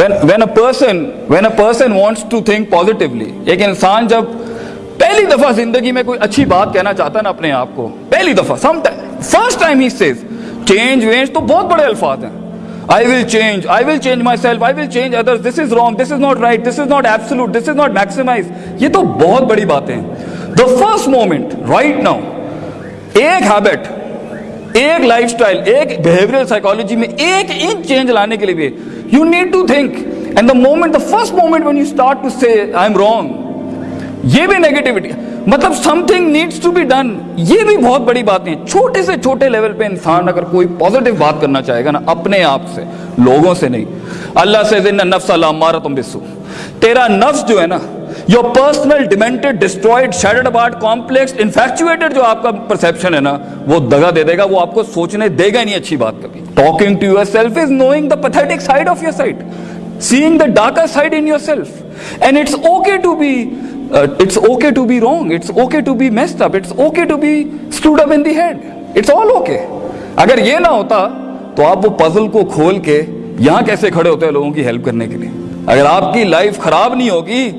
when when a person when a person wants to think positively ایک انسان جب پہلی دفعہ زندگی میں کوئی اچھی بات کہنا چاہتا ہے نا اپنے آپ کو پہلی دفعہ سم فرسٹ ٹائم ہی سیز چینج وینج تو بہت بڑے الفاظ ہیں۔ I will change, I will change myself, I will change others, this is wrong, this is not right, this is not absolute, this is not maximized یہ تو بہت بڑی باتیں ہیں۔ The first moment right now ایک habit ایک life style ایک behaviour psychology میں ایک انچ چینج لانے کے لیے بھی You need to think. And the moment, the first moment when you start to say, I'm wrong, یہ بھی نیگیٹیوٹی مطلب something needs to be done یہ بھی بہت بڑی بات نہیں چھوٹے سے چھوٹے لیول پہ انسان اگر کوئی پازیٹیو بات کرنا چاہے گا نا اپنے آپ سے لوگوں سے نہیں اللہ سے زن نفس اللہ مارا تم بسو تیرا نفس جو ہے نا your personal demented destroyed shaded about complex infatuated جو آپ کا پرسپشن ہے نا، وہ دگا دے دے گا، وہ آپ کو سوچنے دے گا نہیں اچھی بات کبھی۔ Talking to yourself is knowing the pathetic side of your side seeing the darker side in yourself and it's okay to be it's okay to be wrong it's okay to be messed up it's okay to be screwed up in the head it's all okay اگر یہ نہ ہوتا تو آپ وہ puzzle کو کھول کے یہاں کیسے کھڑے ہوتے ہیں لوگوں کی ہیلپ کرنے کے لیے؟ اگر آپ کی لائف خراب نہیں ہوگی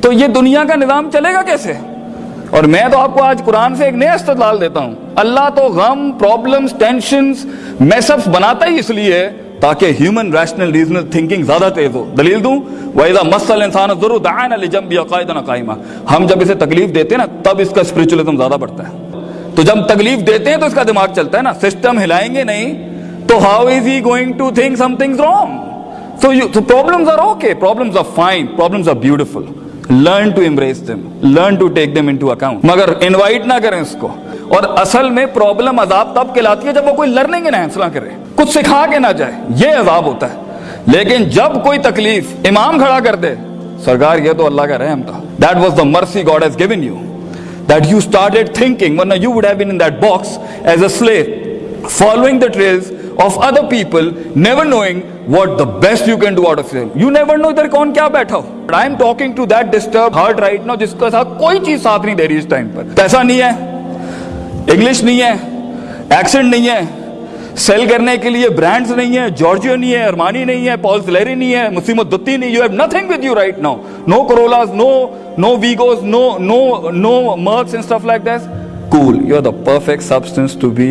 تو یہ دنیا کا نظام چلے گا کیسے؟ اور میں تو آپ کو آج قرآن سے ایک نیا استدلال دیتا ہوں۔ اللہ تو غم پرابلمز ٹینشنز میسپس بناتا ہی اس لیے تاکہ ہیومن ریشنل ریزنل تھنکنگ زیادہ تیز ہو۔ دلیل دوں؟ وَإِذَا مَسَّ الْإِنسَانَ ضُرُّ دَعَانَ لِجَنْبِهِ قَائِدًا قَائِمًا۔ ہم جب اسے تکلیف دیتے ہیں نا، تب اس کا اسپرچولیزم زیادہ بڑھتا ہے۔ تو جب تکلیف دیتے ہیں تو اس کا دماغ چلتا ہے نا۔ سسٹم ہلائیں گے نہیں تو how is he going to think some things wrong so you so problems are okay problems are fine problems are beautiful learn to embrace them learn to take them into account مگر invite نہ کریں اس کو اور اصل میں problem عذاب تب کہلاتی ہے جب وہ کوئی لرننگ انہینس نہ کرے کچھ سکھا کے نہ جائے یہ عذاب ہوتا ہے لیکن جب کوئی تکلیف امام کھڑا کر دے سرکار یہ تو اللہ کا رحم تھا that was the mercy God has given you that you started thinking. When you would have been in that box as a slave following the trails of other people never knowing what the best you can do out of them. You never know ادھر کون کیا بیٹھا ہو but I am talking to that disturbed heart right now جس کا ساتھ کوئی چیز ساتھ نہیں دے رہی اس ٹائم پر پیسہ نہیں ہے انگلش نہیں ہے ایکسنٹ نہیں ہے سیل کرنے کے لیے برانڈز نہیں ہے جارجیو نہیں ہے ارمانی نہیں ہے پالس لیری نہیں ہے مسیمت دتی نہیں you have nothing with you right now no Corollas no no Vigos no no no Mercs and stuff like this cool you are the perfect substance to be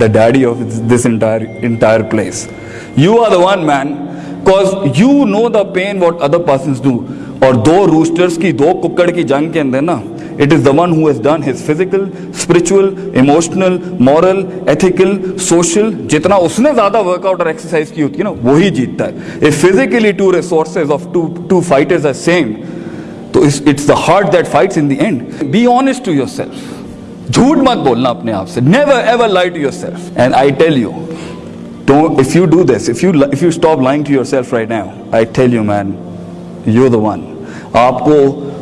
the daddy of this entire entire place you are the one man cause you know the pain what other persons do اور دو roasters کی، دو ککڑ کی جنگ کے اندر نا it is the one who has done his physical spiritual emotional moral ethical social جتنا اس نے زیادہ ورک آؤٹ اور ایکسرسائز کی ہوتی ہے نا، وہی جیتتا ہے. If physically two resources of two two fighters are same تو it's the heart that fights in the end be honest to yourself جھوٹ مت بولنا اپنے آپ سے. Never ever lie to yourself and I tell you don't if you do this if you if you stop lying to yourself right now I tell you man you the one آپ کو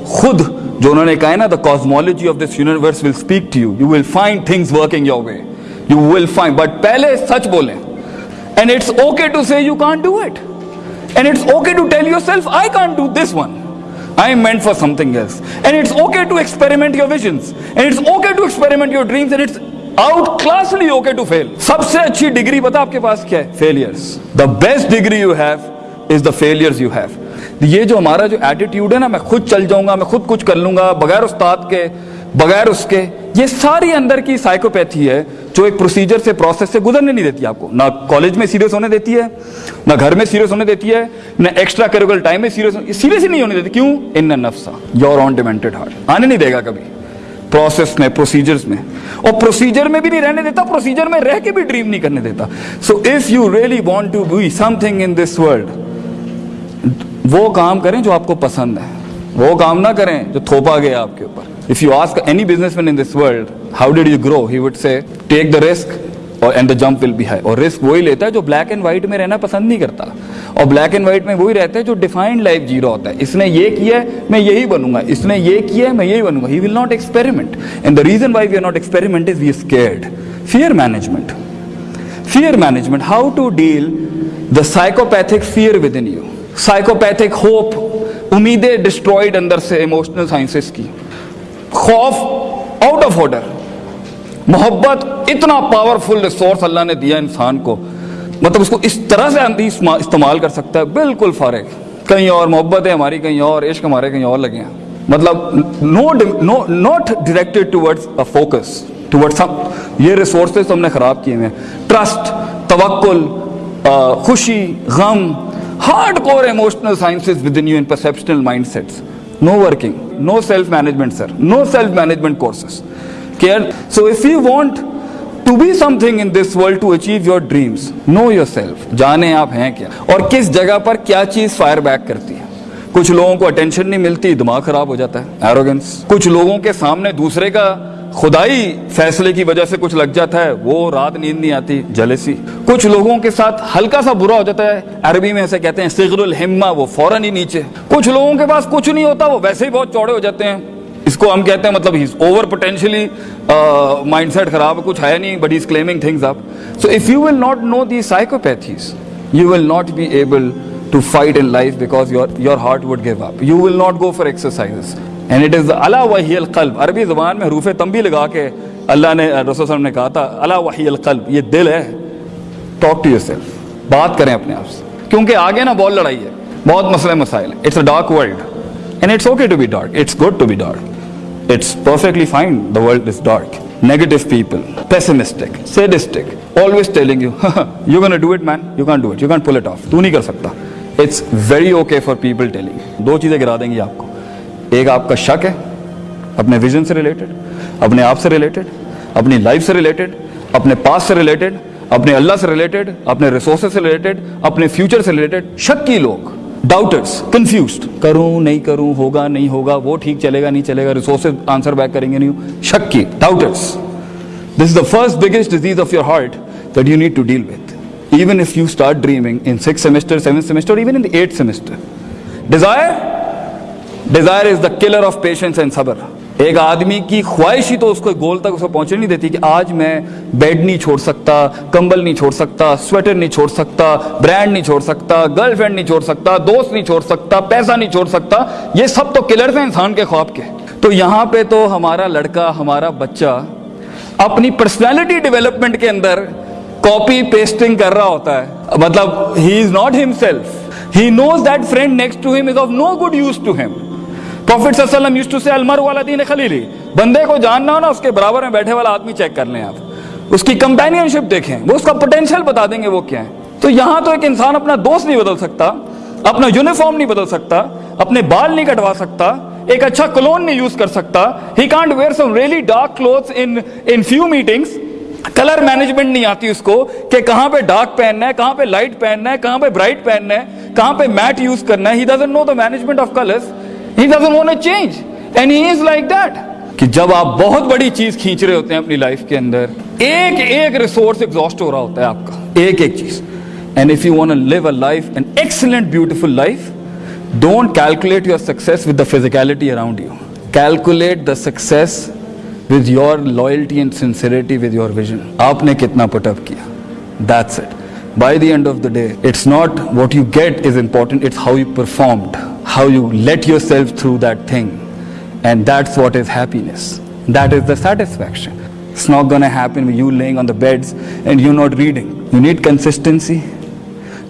خود جو انہوں نے کہا ہے نا the cosmology of this universe will speak to you you will find things working your way you will find but پہلے سچ بولیں. And it's okay to say you can't do it and it's okay to tell yourself I can't do this one I am meant for something else. And it's okay to experiment your visions. And it's okay to experiment your dreams. And it's outclassly okay to fail. سب سے اچھی degree پتا آپ کے پاس کیا ہے failures the best degree you have is the failures you have یہ جو ہمارا جو ایٹیٹیوڈ ہے نا میں خود چل جاؤں گا میں خود کچھ کر لوں گا بغیر استاد کے بغیر اس کے یہ ساری اندر کی سائیکوپیتھی ہے جو ایک پروسیجر سے پروسیس سے گزرنے نہیں دیتی آپ کو نہ کالج میں سیریس ہونے دیتی ہے نہ گھر میں سیریس ہونے دیتی ہے نہ ایکسٹرا کریکولر ٹائم میں سیریس سیریس ہی نہیں ہونے دیتی۔ کیوں؟ ان نفسا۔ یور آن ڈیمنٹڈ ہارٹ آنے نہیں دے گا کبھی۔ پروسیس میں پروسیجرز میں۔ اور پروسیجر میں بھی نہیں رہنے دیتا پروسیجر میں رہ کے بھی ڈریم نہیں کرنے دیتا۔ So if you really want to be something in this world وہ کام کریں جو آپ کو پسند ہے۔ وہ کام نہ کریں جو تھوپا گیا آپ کے اوپر۔ If you ask any businessman in this world, how did you grow? He would say, take the risk and the jump will be high. اور رسک وہی لیتا ہے جو بلیک اینڈ وائٹ میں رہنا پسند نہیں کرتا. اور بلیک اینڈ وائٹ میں وہی رہتا ہے جو ڈیفائنڈ لائف جی رہا ہوتا ہے. اس نے یہ کیا ہے، میں یہی بنوں گا. اس نے یہ کیا ہے، میں یہی بنوں گا. He will not experiment and the reason why we are not experiment is we scared fear management fear management how to deal the psychopathic fear within you psychopathic hope امیدیں ڈسٹرائڈ اندر سے ایموشنل سائنسز کی خوف out of order محبت اتنا powerful resource اللہ نے دیا انسان کو۔ مطلب اس کو اس طرح سے اندھی استعمال کر سکتا ہے، بالکل فارغ۔ کہیں اور محبت ہے ہماری، کہیں اور، عشق ہمارے کہیں اور لگے ہیں۔ مطلب no no not directed towards focus toward some یہ ریسورسز ہم نے خراب کیے ہوئے ہیں۔ ٹرسٹ توکل خوشی، غم hardcore emotional sciences within you in perceptual mindsets no working no self management sir no self management courses care so if you want to be something in this world to achieve your dreams know yourself جانے آپ ہیں کیا اور کس جگہ پر کیا چیز fire back کرتی ہے کچھ لوگوں کو اٹینشن نہیں ملتی دماغ خراب ہو جاتا ہے ایروگنس کچھ لوگوں کے سامنے دوسرے کا خدائی فیصلے کی وجہ سے کچھ لگ جاتا ہے وہ رات نیند نہیں آتی جلسی کچھ لوگوں کے ساتھ ہلکا سا برا ہو جاتا ہے عربی میں ایسے کہتے ہیں سغر الحمہ وہ فوراً ہی نیچے کچھ لوگوں کے پاس کچھ نہیں ہوتا وہ ویسے ہی بہت چوڑے ہو جاتے ہیں اس کو ہم کہتے ہیں مطلب اوور پوٹینشلی مائنڈ سیٹ خراب کچھ ہے نہیں but is claiming things up so if you will not know the psychopathies you will not be able to fight in life because your your heart would give up you will not go for exercise and it is اللہ وحی القلب عربی زبان میں حروف تنبی لگا کے اللہ نے، رسول صلی نے کہا تھا اللہ وحی القلب یہ دل ہے۔ ٹاک ٹو یور سیلف بات کریں اپنے آپ سے۔ کیونکہ آگے نا بہت لڑائی ہے، بہت مسئلہ مسائل ہے it's a dark world and it's okay to be dark it's good to be dark it's perfectly fine the world is dark negative people pessimistic sadistic always telling you you can do it man you can do it you can pull it off تو نہیں کر سکتا it's very okay for people telling دو چیزیں گرا دیں گی آپ کو. ایک آپ کا شک ہے. اپنے ویژن سے ریلیٹڈ اپنے آپ سے ریلیٹڈ اپنی لائف سے ریلیٹڈ اپنے پاس سے ریلیٹڈ اپنے اللہ سے ریلیٹڈ اپنے ریسورسز سے ریلیٹڈ اپنے فیوچر سے ریلیٹڈ شکی لوگ. ڈاؤٹرس کنفیوزڈ کروں نہیں کروں ہوگا نہیں ہوگا وہ ٹھیک چلے گا نہیں چلے گا ریسورسز آنسر بیک کریں گے نہیں۔ شکی doubters this is the first biggest disease of your heart that you need to deal with even if you start dreaming in six semester seven semester even in eight semester desire desire is the killer of patience and صبر ایک آدمی کی خواہش ہی تو اس کو گول تک اس کو پہنچنے نہیں دیتی کہ آج میں بیڈ نہیں چھوڑ سکتا، کمبل نہیں چھوڑ سکتا سویٹر نہیں چھوڑ سکتا برانڈ نہیں چھوڑ سکتا گرل فرینڈ نہیں چھوڑ سکتا، دوست نہیں چھوڑ سکتا، پیسہ نہیں چھوڑ سکتا، یہ سب تو کلرز ہیں انسان کے خواب کے۔ تو یہاں پہ تو ہمارا لڑکا، ہمارا بچہ اپنی پرسنالٹی ڈیولپمنٹ کے اندر کاپی پیسٹنگ کر رہا ہوتا ہے۔ مطلب he is not himself he knows that friend next to him is of no good use to him prophet صلی اللہ علیہ وسلم یوز ٹو سے المر والا دین خلیلی بندے کو جاننا ہو نا، اس کے برابر میں بیٹھے والا آدمی چیک کر لیں آپ۔ اس کی کمپینین شپ دیکھیں۔ وہ اس کا پوٹینشیل بتا دیں گے وہ کیا ہے تو یہاں تو ایک انسان اپنا دوست نہیں بدل سکتا، اپنا یونیفارم نہیں بدل سکتا، اپنے بال نہیں کٹوا سکتا، ایک اچھا کلون نہیں یوز کر سکتا۔ He can't wear some really dark cloth in in few meetings colour management نہیں آتی اس کو کہ کہاں پہ ڈارک پہننا ہے، کہاں پہ لائٹ پہننا ہے، کہاں پہ برائٹ پہننا ہے، کہاں پہ میٹ یوز کرنا ہے۔ He doesn't know the management of colours he doesn't want change and he is like that کہ جب آپ بہت بڑی چیز کھینچ رہے ہوتے ہیں اپنی لائف کے اندر، ایک ایک ریسورس ایگزاسٹ ہو رہا ہوتا ہے آپ کا۔ ایک ایک چیز۔ And if you want live a life an excellent beautiful life don't calculate your success with the physicality around you calculate the success with your loyalty and sincerity with your vision آپ نے کتنا put up کیا؟ That's it by the end of the day it's not what you get is important it's how you performed how you let yourself through that thing and that's what is happiness that is the satisfaction It's not going to happen with you laying on the beds and you're not reading. You need consistency.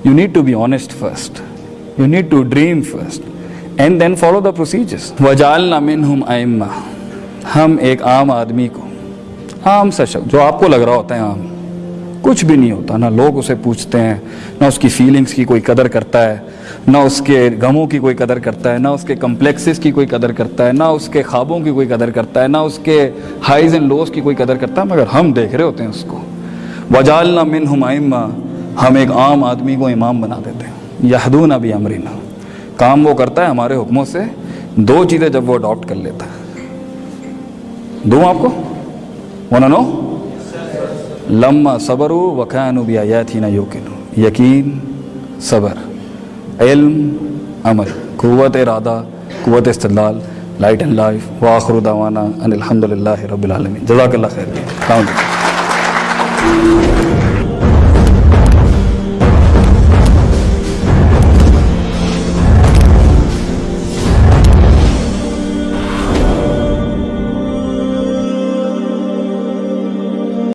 You need to be honest first. You need to dream first. And then follow the procedures. وَجَعَلْنَا مِنْهُمْ أَئِمَّةً ہم ایک عام آدمی کو عام سا شخص جو آپ کو لگ رہا ہوتا ہے عام کچھ بھی نہیں ہوتا، نہ لوگ اسے پوچھتے ہیں، نہ اس کی فیلنگز کی کوئی قدر کرتا ہے، نہ اس کے غموں کی کوئی قدر کرتا ہے، نہ اس کے کمپلیکسز کی کوئی قدر کرتا ہے، نہ اس کے خوابوں کی کوئی قدر کرتا ہے، نہ اس کے ہائیز اینڈ لوز کی کوئی قدر کرتا ہے، مگر ہم دیکھ رہے ہوتے ہیں اس کو۔ وجالنا من ہمائمہ ہم ایک عام آدمی کو امام بنا دیتے ہیں۔ یہدون ابھی امرینا کام وہ کرتا ہے ہمارے حکموں سے، دو چیزیں جب وہ اڈاپٹ کر لیتا ہے۔ دوں آپ کو؟ وہ نو لما صبر و وقان بھی آیا تھی یقین صبر. علم، عمل. قوت ارادہ، قوت استدلال. لائٹ اینڈ لائف واخر دعوانا ان الحمد للہ رب العالمین. جزاک اللہ خیر. السلام علیکم.